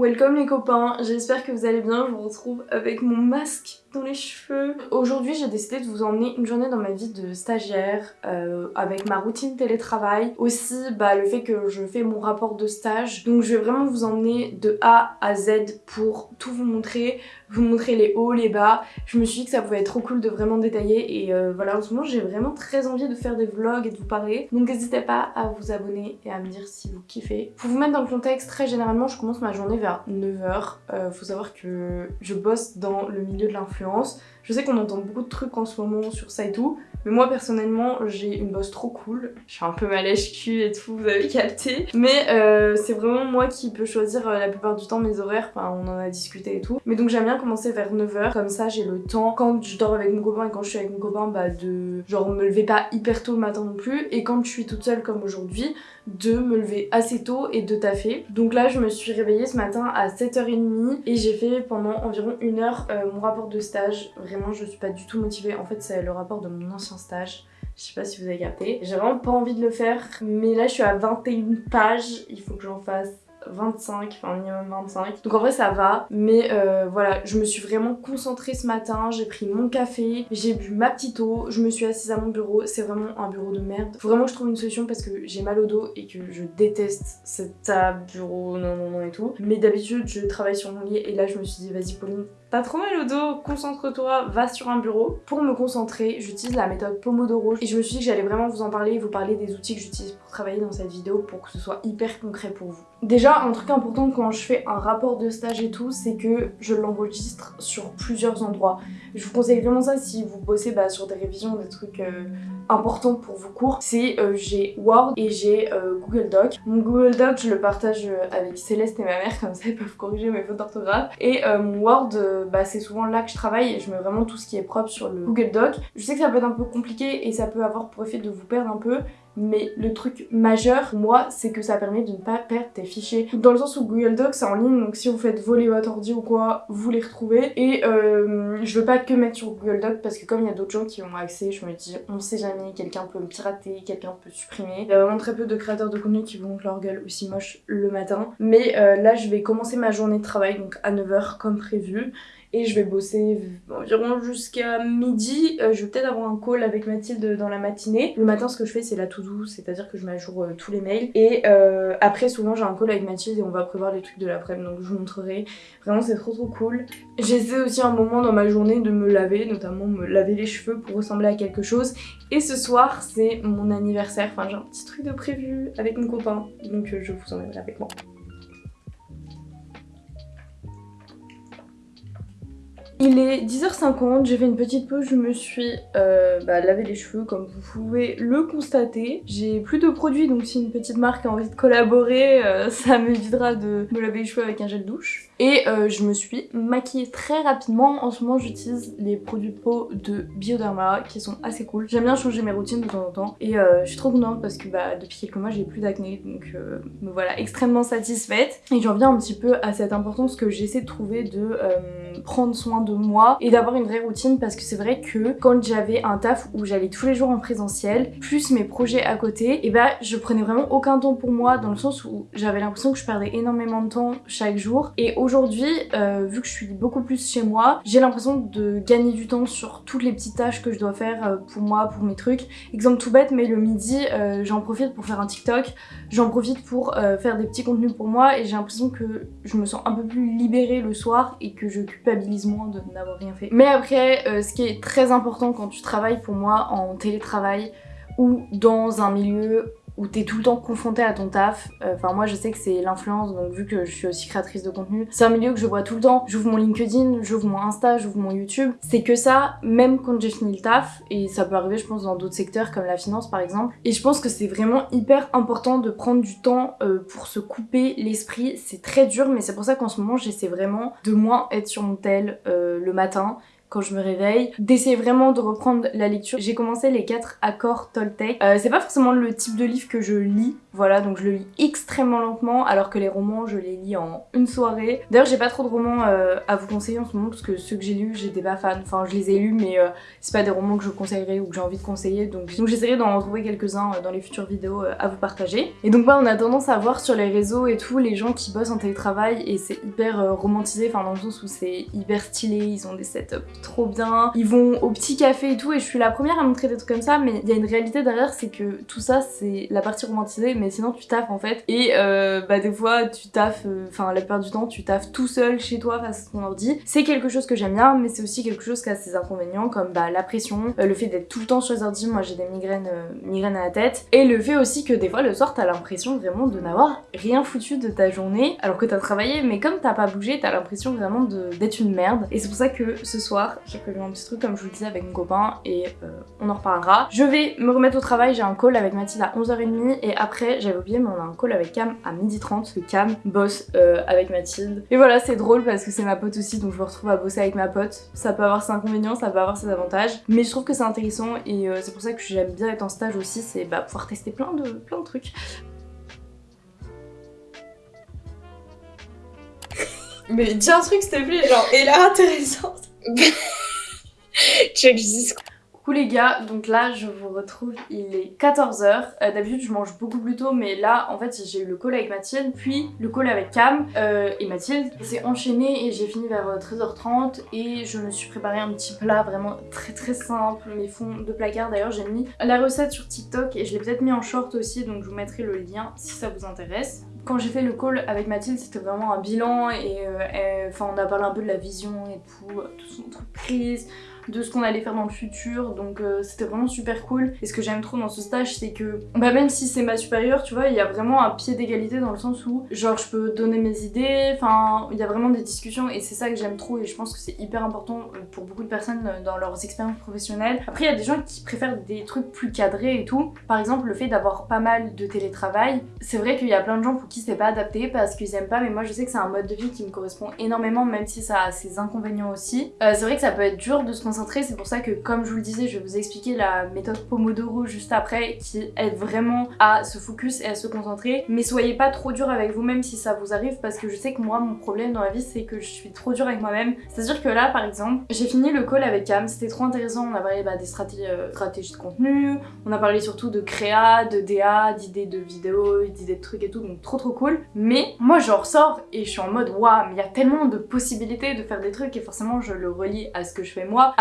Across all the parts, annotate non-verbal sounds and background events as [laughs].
Welcome les copains, j'espère que vous allez bien, je vous retrouve avec mon masque cheveux. Aujourd'hui j'ai décidé de vous emmener une journée dans ma vie de stagiaire euh, avec ma routine télétravail. Aussi bah, le fait que je fais mon rapport de stage. Donc je vais vraiment vous emmener de A à Z pour tout vous montrer, vous montrer les hauts, les bas. Je me suis dit que ça pouvait être trop cool de vraiment détailler et euh, voilà en ce moment j'ai vraiment très envie de faire des vlogs et de vous parler. Donc n'hésitez pas à vous abonner et à me dire si vous kiffez. Pour vous mettre dans le contexte, très généralement je commence ma journée vers 9h. Euh, faut savoir que je bosse dans le milieu de l'influence. Je sais qu'on entend beaucoup de trucs en ce moment sur ça et tout, mais moi personnellement j'ai une bosse trop cool. Je suis un peu malèche cul et tout, vous avez capté. Mais euh, c'est vraiment moi qui peux choisir euh, la plupart du temps mes horaires, enfin on en a discuté et tout. Mais donc j'aime bien commencer vers 9h, comme ça j'ai le temps quand je dors avec mon copain et quand je suis avec mon copain bah de genre me lever pas hyper tôt le matin non plus. Et quand je suis toute seule comme aujourd'hui, de me lever assez tôt et de taffer. Donc là je me suis réveillée ce matin à 7h30 et j'ai fait pendant environ une heure euh, mon rapport de stage. Vraiment je suis pas du tout motivée, en fait c'est le rapport de mon ancien stage. Je sais pas si vous avez capté. J'ai vraiment pas envie de le faire, mais là je suis à 21 pages, il faut que j'en fasse 25, enfin minimum 25. Donc en vrai ça va, mais euh, voilà, je me suis vraiment concentrée ce matin, j'ai pris mon café, j'ai bu ma petite eau, je me suis assise à mon bureau, c'est vraiment un bureau de merde. Faut vraiment que je trouve une solution parce que j'ai mal au dos et que je déteste cette table, bureau, non non non et tout. Mais d'habitude je travaille sur mon lit et là je me suis dit vas-y Pauline, T'as trop mal au dos, concentre-toi, va sur un bureau. Pour me concentrer, j'utilise la méthode Pomodoro et je me suis dit que j'allais vraiment vous en parler et vous parler des outils que j'utilise travailler dans cette vidéo pour que ce soit hyper concret pour vous. Déjà, un truc important quand je fais un rapport de stage et tout, c'est que je l'enregistre sur plusieurs endroits. Je vous conseille vraiment ça si vous bossez bah, sur des révisions, des trucs euh, importants pour vos cours. C'est euh, j'ai Word et j'ai euh, Google Doc. Mon Google Doc, je le partage avec Céleste et ma mère, comme ça ils peuvent corriger mes fautes d'orthographe. Et mon Word, bah, c'est souvent là que je travaille et je mets vraiment tout ce qui est propre sur le Google Doc. Je sais que ça peut être un peu compliqué et ça peut avoir pour effet de vous perdre un peu, mais le truc majeur, moi, c'est que ça permet de ne pas perdre tes fichiers. Dans le sens où Google Docs, c'est en ligne, donc si vous faites voler votre ordi ou quoi, vous les retrouvez. Et euh, je veux pas que mettre sur Google Docs parce que comme il y a d'autres gens qui ont accès, je me dis, on sait jamais, quelqu'un peut me pirater, quelqu'un peut supprimer. Il y a vraiment très peu de créateurs de contenu qui vont leur gueule aussi moche le matin. Mais euh, là, je vais commencer ma journée de travail, donc à 9h comme prévu et je vais bosser environ jusqu'à midi. Euh, je vais peut-être avoir un call avec Mathilde dans la matinée. Le matin, ce que je fais, c'est la c'est-à-dire que je mets à jour euh, tous les mails. Et euh, après, souvent, j'ai un call avec Mathilde et on va prévoir les trucs de l'après-midi, donc je vous montrerai. Vraiment, c'est trop trop cool. J'essaie aussi un moment dans ma journée de me laver, notamment me laver les cheveux pour ressembler à quelque chose. Et ce soir, c'est mon anniversaire. Enfin, j'ai un petit truc de prévu avec mon copain, donc je vous emmène avec moi. Il est 10h50, j'ai fait une petite pause, je me suis euh, bah, lavé les cheveux comme vous pouvez le constater. J'ai plus de produits donc si une petite marque a envie de collaborer, euh, [laughs] ça m'évitera de me laver les cheveux avec un gel douche. Et euh, je me suis maquillée très rapidement. En ce moment j'utilise les produits peau de Bioderma qui sont assez cool. J'aime bien changer mes routines de temps en temps et je suis trop contente parce que bah, depuis quelques mois j'ai plus d'acné donc me voilà extrêmement satisfaite. Et j'en viens un petit peu à cette importance que j'essaie de trouver de prendre soin de moi et d'avoir une vraie routine parce que c'est vrai que quand j'avais un taf où j'allais tous les jours en présentiel, plus mes projets à côté, et bah je prenais vraiment aucun temps pour moi dans le sens où j'avais l'impression que je perdais énormément de temps chaque jour. Et aujourd'hui, euh, vu que je suis beaucoup plus chez moi, j'ai l'impression de gagner du temps sur toutes les petites tâches que je dois faire euh, pour moi, pour mes trucs. Exemple tout bête, mais le midi, euh, j'en profite pour faire un TikTok, j'en profite pour faire des petits contenus pour moi et j'ai l'impression que je me sens un peu plus libérée le soir et que je culpabilise moins de n'avoir rien fait. Mais après, euh, ce qui est très important quand tu travailles pour moi en télétravail ou dans un milieu où t'es tout le temps confronté à ton taf. Euh, enfin moi je sais que c'est l'influence, donc vu que je suis aussi créatrice de contenu, c'est un milieu que je vois tout le temps. J'ouvre mon LinkedIn, j'ouvre mon Insta, j'ouvre mon YouTube. C'est que ça, même quand j'ai fini le taf, et ça peut arriver je pense dans d'autres secteurs comme la finance par exemple. Et je pense que c'est vraiment hyper important de prendre du temps euh, pour se couper l'esprit. C'est très dur mais c'est pour ça qu'en ce moment j'essaie vraiment de moins être sur mon tel euh, le matin quand je me réveille, d'essayer vraiment de reprendre la lecture. J'ai commencé les 4 accords Toltec. Euh, c'est pas forcément le type de livre que je lis, Voilà, donc je le lis extrêmement lentement, alors que les romans, je les lis en une soirée. D'ailleurs, j'ai pas trop de romans euh, à vous conseiller en ce moment, parce que ceux que j'ai lus, j'étais pas fan. Enfin, je les ai lus, mais euh, c'est pas des romans que je conseillerais ou que j'ai envie de conseiller. Donc, j'essaierai d'en trouver quelques-uns euh, dans les futures vidéos à vous partager. Et donc, moi, on a tendance à voir sur les réseaux et tout, les gens qui bossent en télétravail, et c'est hyper romantisé, enfin dans le sens où c'est hyper stylé, ils ont des setups trop bien, ils vont au petit café et tout, et je suis la première à montrer des trucs comme ça, mais il y a une réalité derrière, c'est que tout ça, c'est la partie romantisée, mais sinon tu taffes en fait. Et euh, bah des fois tu taffes, euh, enfin la plupart du temps tu taffes tout seul chez toi face à ton ordi. C'est quelque chose que j'aime bien, mais c'est aussi quelque chose qui a ses inconvénients comme bah la pression, euh, le fait d'être tout le temps sur les ordi, moi j'ai des migraines, migraines à la tête, et le fait aussi que des fois le soir t'as l'impression vraiment de n'avoir rien foutu de ta journée alors que t'as travaillé, mais comme t'as pas bougé, t'as l'impression vraiment d'être une merde. Et c'est pour ça que ce soir j'ai prévu un petit truc comme je vous le disais avec mon copain et on en reparlera. Je vais me remettre au travail, j'ai un call avec Mathilde à 11h30 et après j'avais oublié mais on a un call avec Cam à 12h30 que Cam bosse euh, avec Mathilde. Et voilà c'est drôle parce que c'est ma pote aussi donc je me retrouve à bosser avec ma pote. Ça peut avoir ses inconvénients, ça peut avoir ses avantages mais je trouve que c'est intéressant et euh, c'est pour ça que j'aime bien être en stage aussi, c'est bah, pouvoir tester plein de, plein de trucs. [laughs] Mais dis un truc s'il te plaît, genre, et là intéressante. [laughs] tu veux que je dise quoi? Coucou les gars, donc là je vous retrouve, il est 14h. Euh, d'habitude je mange beaucoup plus tôt mais là en fait j'ai eu le call avec Mathilde, puis le call avec Cam euh, et Mathilde. C'est enchaîné et j'ai fini vers 13h30 euh, et je me suis préparé un petit plat vraiment très très simple, mes fonds de placard d'ailleurs j'ai mis la recette sur TikTok et je l'ai peut-être mis en short aussi donc je vous mettrai le lien si ça vous intéresse. Quand j'ai fait le call avec Mathilde, c'était vraiment un bilan et enfin on a parlé un peu de la vision et tout, de son entreprise, de ce qu'on allait faire dans le futur donc euh, c'était vraiment super cool. Et ce que j'aime trop dans ce stage c'est que bah même si c'est ma supérieure tu vois il y a vraiment un pied d'égalité dans le sens où genre je peux donner mes idées enfin il y a vraiment des discussions et c'est ça que j'aime trop et je pense que c'est hyper important euh, pour beaucoup de personnes euh, dans leurs expériences professionnelles. Après il y a des gens qui préfèrent des trucs plus cadrés et tout. Par exemple le fait d'avoir pas mal de télétravail c'est vrai qu'il y a plein de gens pour qui c'est pas adapté parce qu'ils aiment pas mais moi je sais que c'est un mode de vie qui me correspond énormément même si ça a ses inconvénients aussi. C'est vrai que ça peut être dur de se c'est pour ça que comme je vous le disais, je vais vous expliquer la méthode Pomodoro juste après qui aide vraiment à se focus et à se concentrer. Mais soyez pas trop dur avec vous-même si ça vous arrive parce que je sais que moi mon problème dans la vie c'est que je suis trop dur avec moi-même. C'est-à-dire que là par exemple, j'ai fini le call avec Cam, c'était trop intéressant, on a parlé bah, des stratégies, euh, stratégies de contenu, on a parlé surtout de créa, de DA, d'idées de vidéos, d'idées de trucs et tout, donc trop trop cool. Mais moi je ressors et je suis en mode waouh mais il y a tellement de possibilités de faire des trucs et forcément je le relie à ce que je fais moi,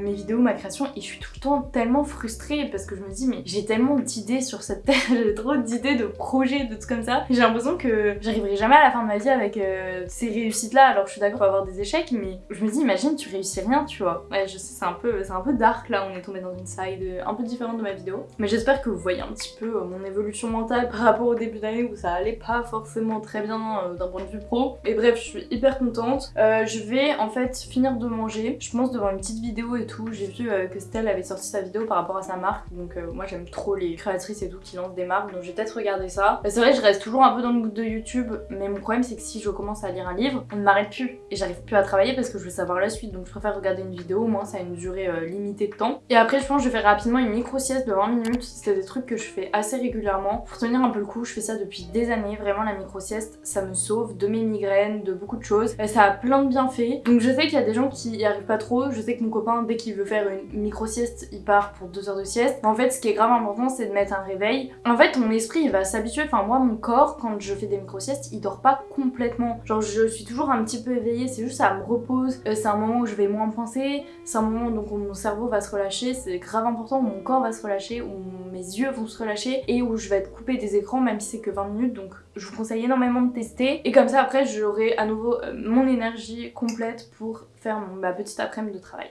mes vidéos, ma création et je suis tout le temps tellement frustrée parce que je me dis mais j'ai tellement d'idées sur cette terre, [laughs] j'ai trop d'idées, de projets, de tout comme ça. J'ai l'impression que j'arriverai jamais à la fin de ma vie avec euh, ces réussites là alors je suis d'accord avoir des échecs mais je me dis imagine tu réussis rien tu vois. Ouais je sais c'est un peu un peu dark là on est tombé dans une side un peu différente de ma vidéo mais j'espère que vous voyez un petit peu euh, mon évolution mentale par rapport au début d'année où ça allait pas forcément très bien euh, d'un point de vue pro. Et bref je suis hyper contente. je vais en fait finir de manger. Je pense devant une petite vidéo et tout, j'ai vu euh, que Stell avait sorti sa vidéo par rapport à sa marque, donc euh, moi j'aime trop les créatrices et tout qui lancent des marques, donc j'ai peut-être regardé ça. C'est vrai, je reste toujours un peu dans le mood de YouTube, mais mon problème c'est que si je commence à lire un livre, on ne m'arrête plus. Et j'arrive plus à travailler parce que je veux savoir la suite, donc je préfère regarder une vidéo, au moins ça a une durée euh, limitée de temps. Et après je pense que je vais faire rapidement une micro sieste de 20 minutes, c'est des trucs que je fais assez régulièrement. Pour tenir un peu le coup, je fais ça depuis des années, vraiment la micro sieste, ça me sauve de mes migraines, de beaucoup de choses, ça a plein de bienfaits. Donc je sais qu'il y a des gens qui y arrivent pas trop, je sais que mon copain dès qu'il veut faire une micro sieste, il part pour deux heures de sieste. En fait, ce qui est grave important, c'est de mettre un réveil. En fait, mon esprit, va s'habituer. Enfin, moi, mon corps, quand je fais des micro siestes, il dort pas complètement. Genre, je suis toujours un petit peu éveillée. C'est juste, ça me repose. Euh, c'est un moment où je vais moins penser. C'est un moment donc où mon cerveau va se relâcher. C'est grave important où mon corps va se relâcher, où mes yeux vont se relâcher et où je vais être coupée des écrans, même si c'est que 20 minutes. Donc, je vous conseille énormément de tester. Et comme ça, après, j'aurai à nouveau euh, mon énergie complète pour faire ma petite après-midi de travail.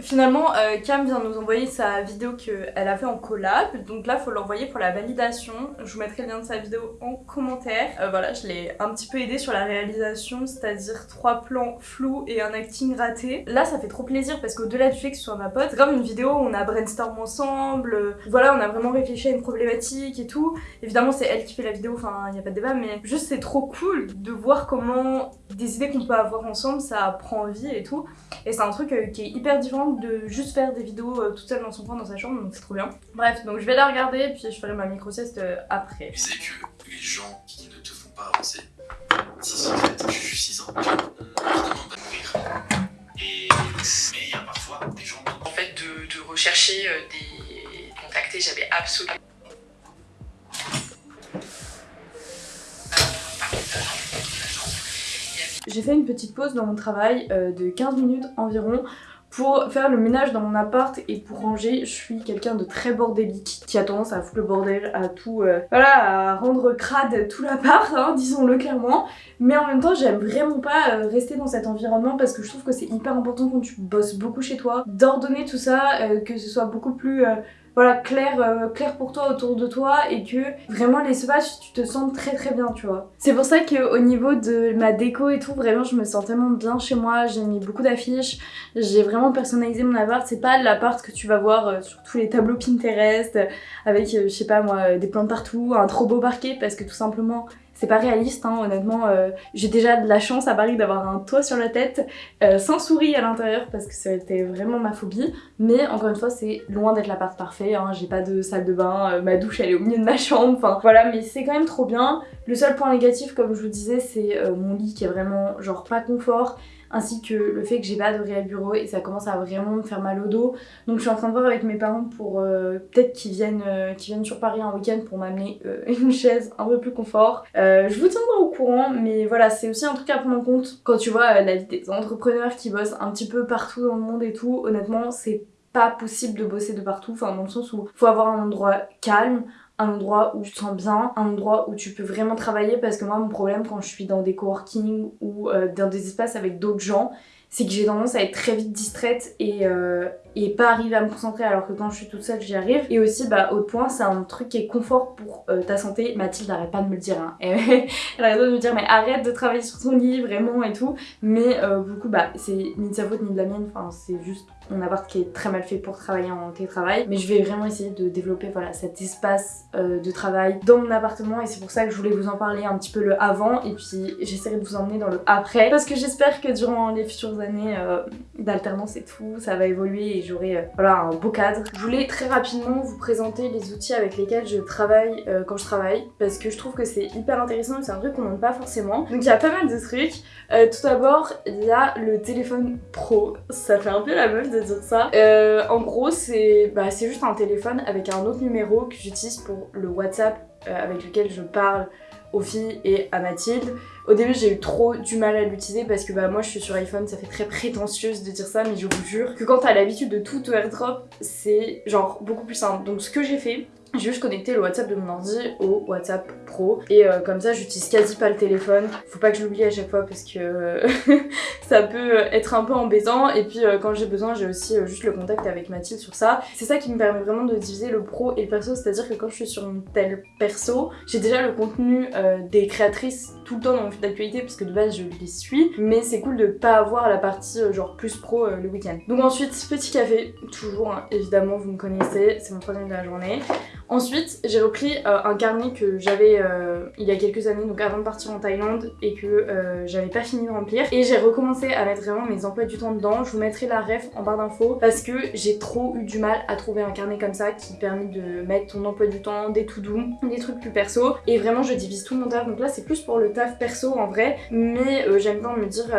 Finalement, euh, Cam vient nous envoyer sa vidéo qu'elle a fait en collab, donc là faut l'envoyer pour la validation. Je vous mettrai le lien de sa vidéo en commentaire. Euh, voilà, je l'ai un petit peu aidé sur la réalisation, c'est-à-dire trois plans flous et un acting raté. Là ça fait trop plaisir parce qu'au-delà du fait que ce soit ma pote, c'est comme une vidéo où on a brainstorm ensemble, euh, voilà on a vraiment réfléchi à une problématique et tout. Évidemment c'est elle qui fait la vidéo, enfin il n'y a pas de débat, mais juste c'est trop cool de voir comment des idées qu'on peut avoir ensemble ça prend vie et tout. Et c'est un truc qui est hyper différent manque de juste faire des vidéos euh, toute seule dans son coin dans sa chambre, donc c'est trop bien. Bref, donc je vais la regarder, puis je ferai ma micro-sieste euh, après. Tu sais que les gens qui ne te font pas avancer, si c'est fait, je suis 6 ans, évidemment va mourir. Et mais il y a parfois des gens En fait, de, de rechercher euh, des contacter, j'avais absolument J'ai fait une petite pause dans mon travail euh, de 15 minutes environ pour faire le ménage dans mon appart et pour ranger. Je suis quelqu'un de très bordélique qui a tendance à foutre le bordel, à tout, euh, voilà, à rendre crade tout l'appart, hein, disons-le clairement. Mais en même temps, j'aime vraiment pas euh, rester dans cet environnement parce que je trouve que c'est hyper important quand tu bosses beaucoup chez toi d'ordonner tout ça, que ce soit beaucoup plus voilà, clair, euh, clair pour toi autour de toi et que vraiment l'espace tu te sens très très bien tu vois. C'est pour ça qu'au niveau de ma déco et tout vraiment je me sens tellement bien chez moi, j'ai mis beaucoup d'affiches, j'ai vraiment personnalisé mon appart, c'est pas l'appart que tu vas voir euh, sur tous les tableaux Pinterest avec euh, je sais pas moi des plantes partout, un trop beau parquet parce que tout simplement c'est pas réaliste, hein, honnêtement. Euh, j'ai déjà de la chance à Paris d'avoir un toit sur la tête, euh, sans souris à l'intérieur, parce que ça a été vraiment ma phobie. Mais encore une fois, c'est loin d'être l'appart parfait. Hein. J'ai pas de salle de bain, euh, ma douche elle est au milieu de ma chambre. Enfin voilà, mais c'est quand même trop bien. Le seul point négatif, comme je vous disais, c'est mon lit qui est vraiment genre pas confort ainsi que le fait que j'ai pas de réel bureau et ça commence à vraiment me faire mal au dos. Donc je suis en train de voir avec mes parents pour euh, peut-être qu'ils viennent, euh, viennent sur Paris un week-end pour m'amener euh, [laughs] une chaise un peu plus confort. je vous tiendrai au courant, mais voilà, c'est aussi un truc à prendre en compte quand tu vois la vie des entrepreneurs qui bossent un petit peu partout dans le monde et tout. Honnêtement, c'est pas possible de bosser de partout, enfin dans le sens où faut avoir un endroit calme, un endroit où tu te sens bien, un endroit où tu peux vraiment travailler parce que moi mon problème quand je suis dans des coworking ou euh, dans des espaces avec d'autres gens, c'est que j'ai tendance à être très vite distraite et, euh, et pas arriver à me concentrer alors que quand je suis toute seule j'y arrive. Et aussi bah autre point c'est un truc qui est confort pour euh, ta santé. Mathilde n'arrête pas de me le dire. Hein. [laughs] Elle arrête de me dire mais arrête de travailler sur ton lit vraiment et tout. Mais beaucoup bah c'est ni de sa faute ni de la mienne, enfin c'est juste mon appart qui est très mal fait pour travailler en télétravail. Mais je vais vraiment essayer de développer voilà, cet espace euh, de travail dans mon appartement et c'est pour ça que je voulais vous en parler un petit peu le avant et puis j'essaierai de vous emmener dans le après parce que j'espère que durant les futures années euh, d'alternance et tout, ça va évoluer et j'aurai euh, voilà, un beau cadre. Je voulais très rapidement vous présenter les outils avec lesquels je travaille quand je travaille parce que je trouve que c'est hyper intéressant et c'est un truc qu'on n'aime pas forcément. Donc il y a pas mal de trucs. tout d'abord, il y a le téléphone pro. Ça fait un peu la meuf de dire ça. Euh, en gros, c'est bah, juste un téléphone avec un autre numéro que j'utilise pour le WhatsApp euh, avec lequel je parle aux filles et à Mathilde. Au début j'ai eu trop du mal à l'utiliser parce que bah moi je suis sur iPhone, ça fait très prétentieuse de dire ça mais je vous jure que quand t'as l'habitude de tout airdrop, c'est genre beaucoup plus simple. Donc ce que j'ai fait, j'ai juste connecté le WhatsApp de mon ordi au WhatsApp Pro et euh, comme ça j'utilise quasi pas le téléphone. Faut pas que je l'oublie à chaque fois parce que [laughs] ça peut être un peu embêtant et puis euh, quand j'ai besoin j'ai aussi euh, juste le contact avec Mathilde sur ça. C'est ça qui me permet vraiment de diviser le pro et le perso, c'est-à-dire que quand je suis sur une telle perso, j'ai déjà le contenu des créatrices tout le temps dans mon fil d'actualité parce que de base je les suis mais c'est cool de pas avoir la partie genre plus pro le week-end. Donc ensuite petit café, toujours hein, évidemment vous me connaissez, c'est mon troisième de la journée. Ensuite, j'ai repris euh, un carnet que j'avais euh, il y a quelques années, donc avant de partir en Thaïlande, et que euh, j'avais pas fini de remplir. Et j'ai recommencé à mettre vraiment mes emplois du temps dedans. Je vous mettrai la ref en barre d'infos parce que j'ai trop eu du mal à trouver un carnet comme ça qui permet de mettre ton emploi du temps, des tout doux, des trucs plus perso. Et vraiment, je divise tout mon taf. Donc là, c'est plus pour le taf perso en vrai, mais j'aime bien me dire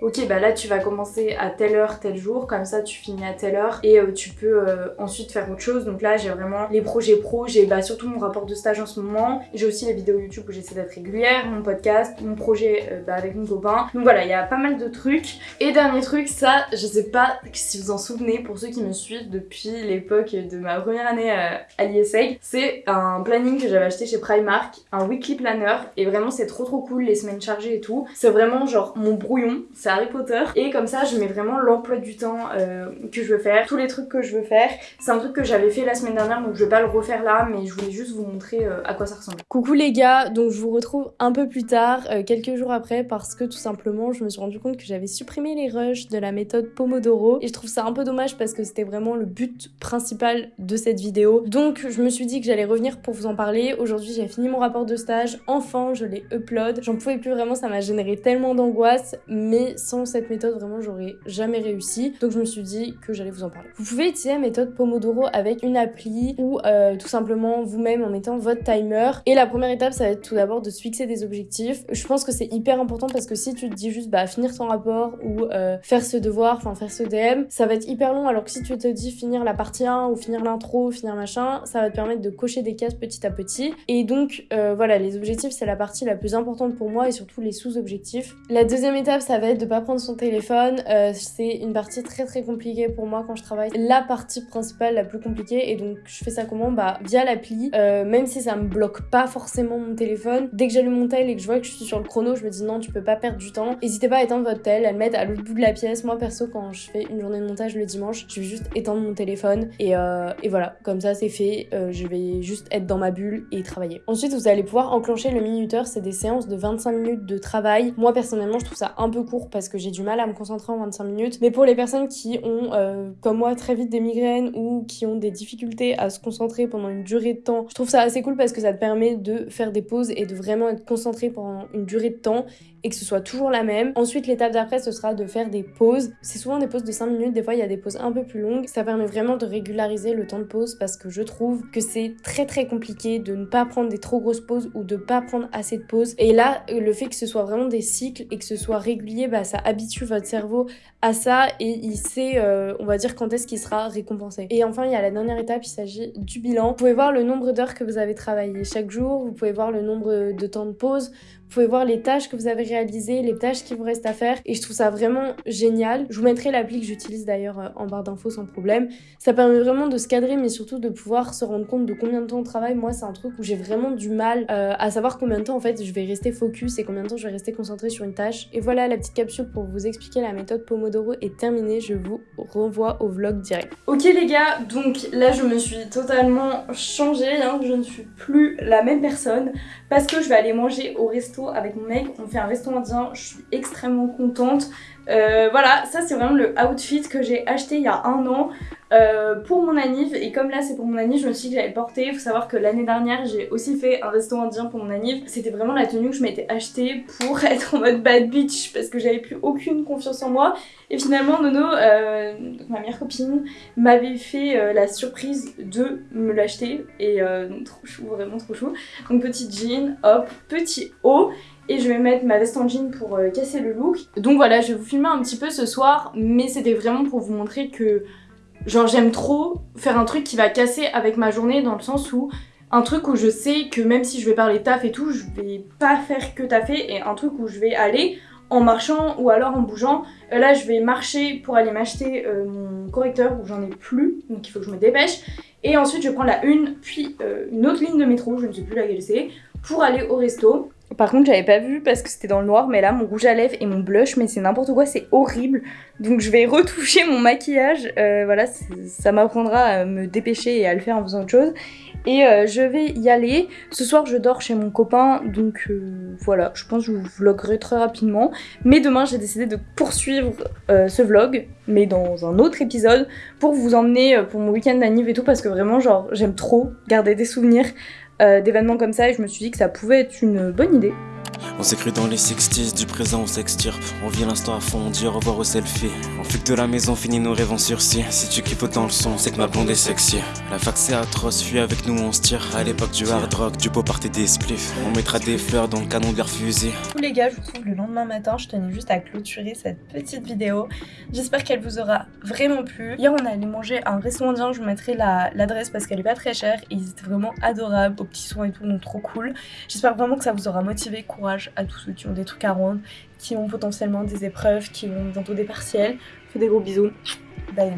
ok bah là tu vas commencer à telle heure tel jour comme ça tu finis à telle heure et euh, tu peux euh, ensuite faire autre chose. Donc là j'ai vraiment les projets pro j'ai bah, surtout mon rapport de stage en ce moment j'ai aussi les vidéos youtube où j'essaie d'être régulière mon podcast mon projet euh, bah, avec mon copain. Donc voilà il y a pas mal de trucs. Et dernier truc ça je sais pas si vous en souvenez pour ceux qui me suivent depuis l'époque de ma première année à l'ISEG c'est un planning que j'avais acheté chez Primark un weekly planner et vraiment c'est trop trop cool les semaines chargées et tout. C'est vraiment genre mon brouillon Harry Potter. Et comme ça, je mets vraiment l'emploi du temps euh, que je veux faire, tous les trucs que je veux faire. C'est un truc que j'avais fait la semaine dernière, donc je vais pas le refaire là, mais je voulais juste vous montrer euh, à quoi ça ressemble. Coucou les gars, donc je vous retrouve un peu plus tard, euh, quelques jours après, parce que tout simplement, je me suis rendu compte que j'avais supprimé les rushs de la méthode Pomodoro. Et je trouve ça un peu dommage parce que c'était vraiment le but principal de cette vidéo. Donc je me suis dit que j'allais revenir pour vous en parler. Aujourd'hui, j'ai fini mon rapport de stage. Enfin, je l'ai upload. J'en pouvais plus vraiment, ça m'a généré tellement d'angoisse, mais sans cette méthode, vraiment, j'aurais jamais réussi. Donc je me suis dit que j'allais vous en parler. Vous pouvez utiliser la méthode Pomodoro avec une appli ou euh, tout simplement vous-même en mettant votre timer. Et la première étape, ça va être tout d'abord de se fixer des objectifs. Je pense que c'est hyper important parce que si tu te dis juste bah finir ton rapport ou euh, faire ce devoir, enfin faire ce DM, ça va être hyper long. Alors que si tu te dis finir la partie 1 ou finir l'intro, finir machin, ça va te permettre de cocher des cases petit à petit. Et donc euh, voilà, les objectifs c'est la partie la plus importante pour moi et surtout les sous-objectifs. La deuxième étape, ça va être de pas prendre son téléphone. Euh, c'est une partie très très compliquée pour moi quand je travaille. La partie principale, la plus compliquée. Et donc je fais ça comment? Bah via l'appli. Euh, même si ça me bloque pas forcément mon téléphone, dès que j'allume mon tel et que je vois que je suis sur le chrono, je me dis non, tu peux pas perdre du temps. N'hésitez pas à éteindre votre tel, à le mettre à l'autre bout de la pièce. Moi perso, quand je fais une journée de montage le dimanche, je vais juste éteindre mon téléphone et, euh, et voilà, comme ça c'est fait. Euh, je vais juste être dans ma bulle et travailler. Ensuite, vous allez pouvoir enclencher le minuteur. C'est des séances de 25 minutes de travail. Moi personnellement, je trouve ça un peu court parce que j'ai du mal à me concentrer en 25 minutes. Mais pour les personnes qui ont, euh, comme moi, très vite des migraines ou qui ont des difficultés à se concentrer pendant une durée de temps, je trouve ça assez cool parce que ça te permet de faire des pauses et de vraiment être concentré pendant une durée de temps et que ce soit toujours la même. Ensuite, l'étape d'après, ce sera de faire des pauses. C'est souvent des pauses de 5 minutes, des fois il y a des pauses un peu plus longues. Ça permet vraiment de régulariser le temps de pause parce que je trouve que c'est très très compliqué de ne pas prendre des trop grosses pauses ou de pas prendre assez de pauses. Et là, le fait que ce soit vraiment des cycles et que ce soit régulier, bah, ça habitue votre cerveau à ça et il sait, euh, on va dire, quand est-ce qu'il sera récompensé. Et enfin, il y a la dernière étape, il s'agit du bilan. Vous pouvez voir le nombre d'heures que vous avez travaillé chaque jour, vous pouvez voir le nombre de temps de pause, vous pouvez voir les tâches que vous avez réalisées, les tâches qui vous restent à faire. Et je trouve ça vraiment génial. Je vous mettrai l'appli que j'utilise d'ailleurs euh, en barre d'infos sans problème. Ça permet vraiment de se cadrer, mais surtout de pouvoir se rendre compte de combien de temps on travaille. Moi, c'est un truc où j'ai vraiment du mal euh, à savoir combien de temps en fait je vais rester focus et combien de temps je vais rester concentré sur une tâche. Et voilà, la petite capsule pour vous expliquer la méthode Pomodoro est terminée. Je vous renvoie au vlog direct. Ok les gars, donc là je me suis totalement changée, hein. je ne suis plus la même personne parce que je vais aller manger au avec mon mec, on fait un resto indien, je suis extrêmement contente. Euh, voilà, ça c'est vraiment le outfit que j'ai acheté il y a un an euh, pour mon anniv et comme là c'est pour mon anniv je me suis dit que j'allais porter. Il faut savoir que l'année dernière j'ai aussi fait un resto indien pour mon anniv. C'était vraiment la tenue que je m'étais achetée pour [laughs] être en mode bad bitch parce que j'avais plus aucune confiance en moi. Et finalement Nono, euh, ma meilleure copine, m'avait fait la surprise de me l'acheter et trop chou, vraiment trop chou. Donc petit jean, hop, petit haut et je vais mettre ma veste en jean pour euh, casser le look. Donc voilà, je vais vous filmer un petit peu ce soir, mais c'était vraiment pour vous montrer que genre j'aime trop faire un truc qui va casser avec ma journée dans le sens où un truc où je sais que même si je vais parler taf et tout, je vais pas faire que taffer et un truc où je vais aller en marchant ou alors en bougeant. Euh, là je vais marcher pour aller m'acheter euh, mon correcteur où j'en ai plus, donc il faut que je me dépêche. Et ensuite je prends la une, puis une autre ligne de métro, je ne sais plus laquelle c'est, pour aller au resto. Par contre j'avais pas vu parce que c'était dans le noir mais là mon rouge à lèvres et mon blush mais c'est n'importe quoi c'est horrible. Donc je vais retoucher mon maquillage. Euh, voilà ça m'apprendra à me dépêcher et à le faire en faisant autre chose. Et euh, je vais y aller. Ce soir je dors chez mon copain donc euh, voilà. Je pense que je vous vloguerai très rapidement. Mais demain j'ai décidé de poursuivre ce vlog mais dans un autre épisode pour vous emmener pour mon week-end d'anniv et tout parce que vraiment genre j'aime trop garder des souvenirs d'événements comme ça et je me suis dit que ça pouvait être une bonne idée. On cru dans les 60s, du présent on s'extirpe. On vit l'instant à fond, on dit au revoir au selfie. On fuit de la maison, finit nos rêves en sursis. Si tu kiffes autant le son, c'est que ma blonde est sexy. La fac c'est atroce, fuis avec nous on se tire. À l'époque du hard rock, du beau party des spliffs. On mettra des fleurs dans le canon de leur fusil. Tous les gars, je vous retrouve le lendemain matin. Je tenais juste à clôturer cette petite vidéo. J'espère qu'elle vous aura vraiment plu. Hier, on est allé manger un restaurant indien. Je vous mettrai la- l'adresse parce qu'elle est pas très chère. Ils étaient vraiment adorables, aux petits soins et tout, donc trop cool. J'espère vraiment que ça vous aura motivé. Courage à tous ceux qui ont des trucs à rendre, qui ont potentiellement des épreuves, qui ont bientôt des partiels. Fais des gros bisous. Bye.